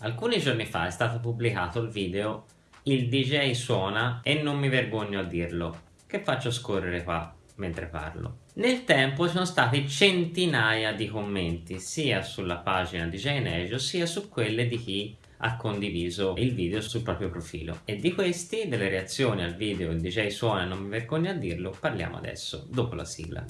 Alcuni giorni fa è stato pubblicato il video Il DJ suona e non mi vergogno a dirlo, che faccio scorrere qua mentre parlo. Nel tempo sono stati centinaia di commenti sia sulla pagina DJ Nejo sia su quelle di chi ha condiviso il video sul proprio profilo e di questi, delle reazioni al video Il DJ suona e non mi vergogno a dirlo, parliamo adesso, dopo la sigla.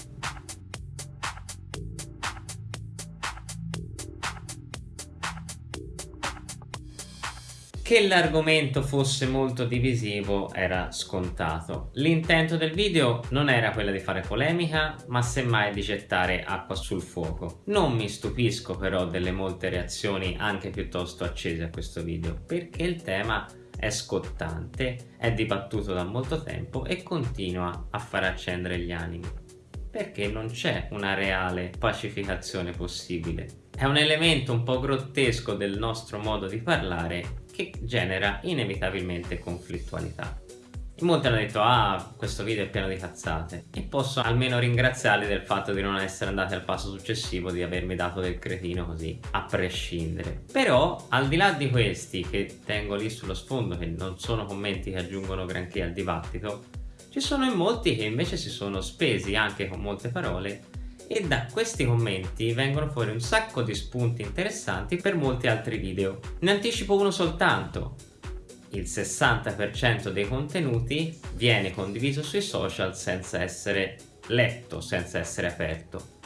Che l'argomento fosse molto divisivo era scontato. L'intento del video non era quello di fare polemica, ma semmai di gettare acqua sul fuoco. Non mi stupisco però delle molte reazioni anche piuttosto accese a questo video, perché il tema è scottante, è dibattuto da molto tempo e continua a far accendere gli animi. Perché non c'è una reale pacificazione possibile. È un elemento un po' grottesco del nostro modo di parlare che genera inevitabilmente conflittualità. In molti hanno detto ah questo video è pieno di cazzate e posso almeno ringraziarli del fatto di non essere andati al passo successivo di avermi dato del cretino così a prescindere però al di là di questi che tengo lì sullo sfondo che non sono commenti che aggiungono granché al dibattito ci sono in molti che invece si sono spesi anche con molte parole e da questi commenti vengono fuori un sacco di spunti interessanti per molti altri video. Ne anticipo uno soltanto. Il 60% dei contenuti viene condiviso sui social senza essere letto, senza essere aperto.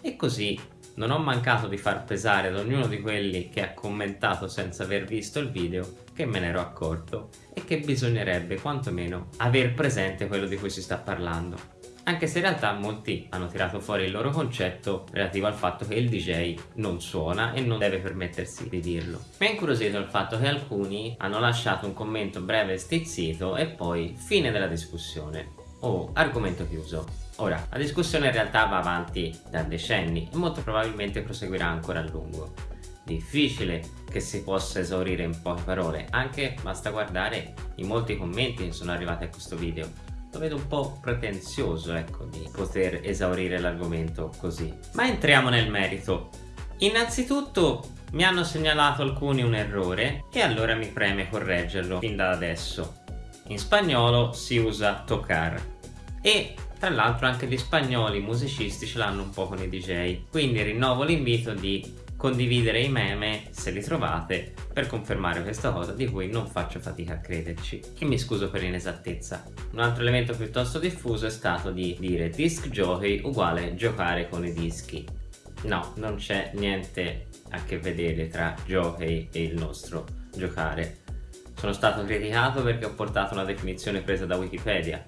E così non ho mancato di far pesare ad ognuno di quelli che ha commentato senza aver visto il video che me ne ero accorto e che bisognerebbe quantomeno aver presente quello di cui si sta parlando anche se in realtà molti hanno tirato fuori il loro concetto relativo al fatto che il DJ non suona e non deve permettersi di dirlo. Mi ha incuriosito il fatto che alcuni hanno lasciato un commento breve e stizzito e poi fine della discussione o oh, argomento chiuso. Ora, la discussione in realtà va avanti da decenni e molto probabilmente proseguirà ancora a lungo. Difficile che si possa esaurire in poche parole, anche basta guardare i molti commenti che sono arrivati a questo video lo vedo un po' pretenzioso ecco di poter esaurire l'argomento così. Ma entriamo nel merito. Innanzitutto mi hanno segnalato alcuni un errore e allora mi preme correggerlo fin da adesso. In spagnolo si usa tocar e tra l'altro anche gli spagnoli musicisti ce l'hanno un po' con i DJ quindi rinnovo l'invito di condividere i meme se li trovate per confermare questa cosa di cui non faccio fatica a crederci e mi scuso per l'inesattezza. Un altro elemento piuttosto diffuso è stato di dire disc jockey uguale giocare con i dischi. No, non c'è niente a che vedere tra jockey e il nostro giocare. Sono stato criticato perché ho portato una definizione presa da Wikipedia.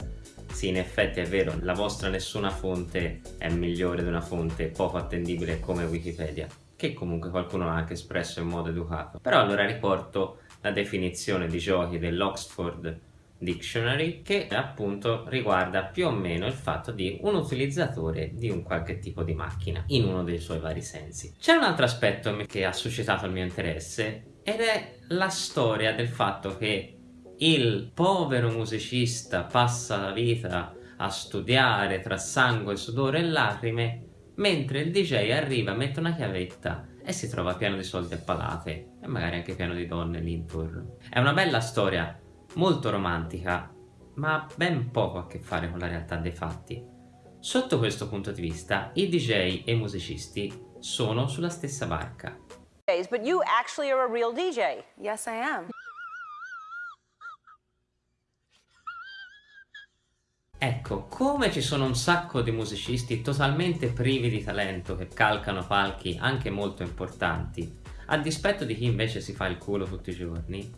Sì, in effetti è vero, la vostra nessuna fonte è migliore di una fonte poco attendibile come Wikipedia che comunque qualcuno ha anche espresso in modo educato. Però allora riporto la definizione di giochi dell'Oxford Dictionary che appunto riguarda più o meno il fatto di un utilizzatore di un qualche tipo di macchina in uno dei suoi vari sensi. C'è un altro aspetto che ha suscitato il mio interesse ed è la storia del fatto che il povero musicista passa la vita a studiare tra sangue, sudore e lacrime mentre il DJ arriva, mette una chiavetta e si trova pieno di soldi a palate e magari anche pieno di donne lì intorno. È una bella storia, molto romantica, ma ben poco a che fare con la realtà dei fatti. Sotto questo punto di vista, i DJ e i musicisti sono sulla stessa barca. But you actually are a real DJ. Yes, I am. Ecco, come ci sono un sacco di musicisti totalmente privi di talento che calcano palchi anche molto importanti, a dispetto di chi invece si fa il culo tutti i giorni,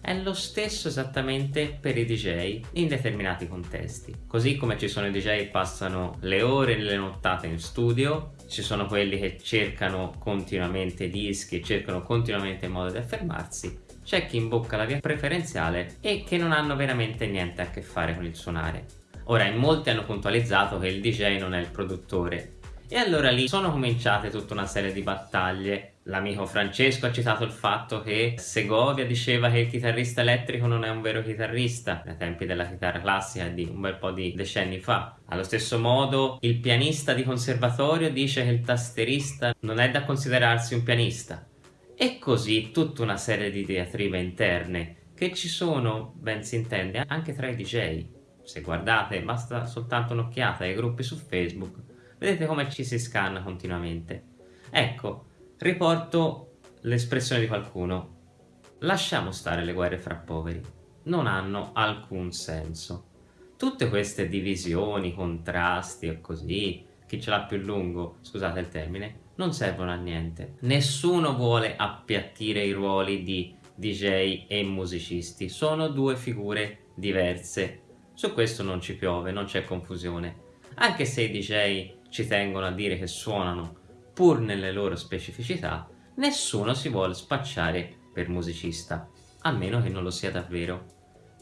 è lo stesso esattamente per i DJ in determinati contesti. Così come ci sono i DJ che passano le ore e le nottate in studio, ci sono quelli che cercano continuamente dischi cercano continuamente modo di affermarsi, c'è chi imbocca la via preferenziale e che non hanno veramente niente a che fare con il suonare. Ora in molti hanno puntualizzato che il DJ non è il produttore e allora lì sono cominciate tutta una serie di battaglie. L'amico Francesco ha citato il fatto che Segovia diceva che il chitarrista elettrico non è un vero chitarrista ai tempi della chitarra classica di un bel po' di decenni fa. Allo stesso modo il pianista di conservatorio dice che il tasterista non è da considerarsi un pianista E così tutta una serie di diatribe interne che ci sono, ben si intende, anche tra i DJ. Se guardate, basta soltanto un'occhiata ai gruppi su Facebook, vedete come ci si scanna continuamente. Ecco, riporto l'espressione di qualcuno. Lasciamo stare le guerre fra poveri, non hanno alcun senso. Tutte queste divisioni, contrasti e così, chi ce l'ha più lungo, scusate il termine, non servono a niente. Nessuno vuole appiattire i ruoli di DJ e musicisti, sono due figure diverse. Su questo non ci piove, non c'è confusione. Anche se i DJ ci tengono a dire che suonano pur nelle loro specificità, nessuno si vuole spacciare per musicista, a meno che non lo sia davvero.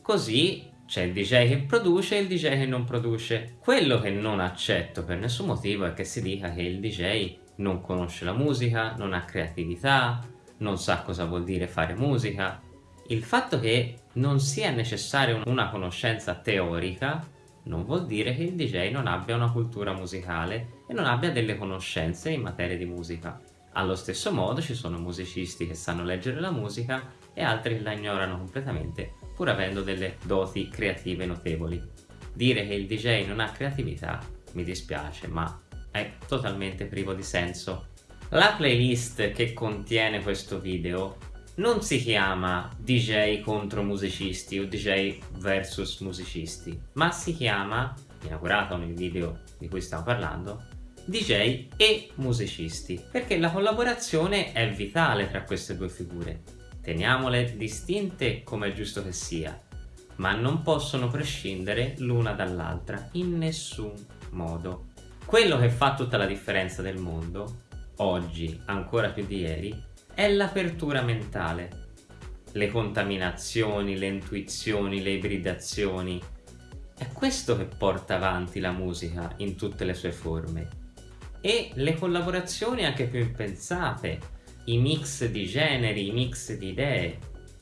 Così c'è il DJ che produce e il DJ che non produce. Quello che non accetto per nessun motivo è che si dica che il DJ non conosce la musica, non ha creatività, non sa cosa vuol dire fare musica. Il fatto che non sia necessaria una conoscenza teorica non vuol dire che il DJ non abbia una cultura musicale e non abbia delle conoscenze in materia di musica. Allo stesso modo ci sono musicisti che sanno leggere la musica e altri che la ignorano completamente pur avendo delle doti creative notevoli. Dire che il DJ non ha creatività mi dispiace ma è totalmente privo di senso. La playlist che contiene questo video non si chiama DJ contro musicisti o DJ versus musicisti, ma si chiama, inaugurato nel video di cui stiamo parlando, DJ e musicisti, perché la collaborazione è vitale tra queste due figure. Teniamole distinte come è giusto che sia, ma non possono prescindere l'una dall'altra in nessun modo. Quello che fa tutta la differenza del mondo oggi, ancora più di ieri, è l'apertura mentale. Le contaminazioni, le intuizioni, le ibridazioni. È questo che porta avanti la musica in tutte le sue forme. E le collaborazioni anche più impensate, i mix di generi, i mix di idee.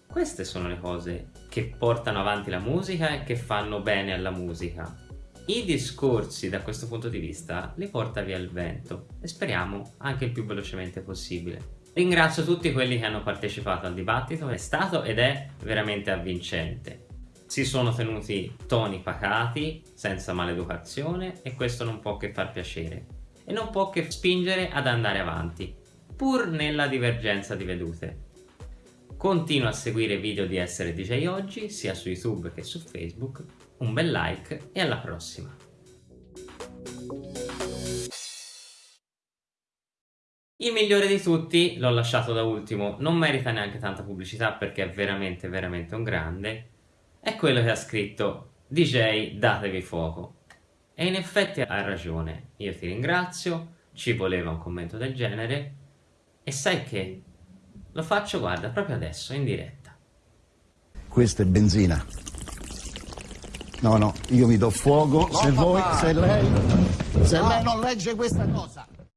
Queste sono le cose che portano avanti la musica e che fanno bene alla musica i discorsi da questo punto di vista li porta via il vento e speriamo anche il più velocemente possibile. Ringrazio tutti quelli che hanno partecipato al dibattito, è stato ed è veramente avvincente. Si sono tenuti toni pacati, senza maleducazione e questo non può che far piacere e non può che spingere ad andare avanti, pur nella divergenza di vedute. Continua a seguire i video di Essere DJ Oggi sia su YouTube che su Facebook un bel like e alla prossima! Il migliore di tutti, l'ho lasciato da ultimo, non merita neanche tanta pubblicità perché è veramente veramente un grande, è quello che ha scritto DJ datevi fuoco. E in effetti ha ragione, io ti ringrazio, ci voleva un commento del genere e sai che? Lo faccio guarda proprio adesso in diretta. Questa è benzina. No, no, io mi do fuoco no, se papà. voi, se lei, se lei non legge questa cosa.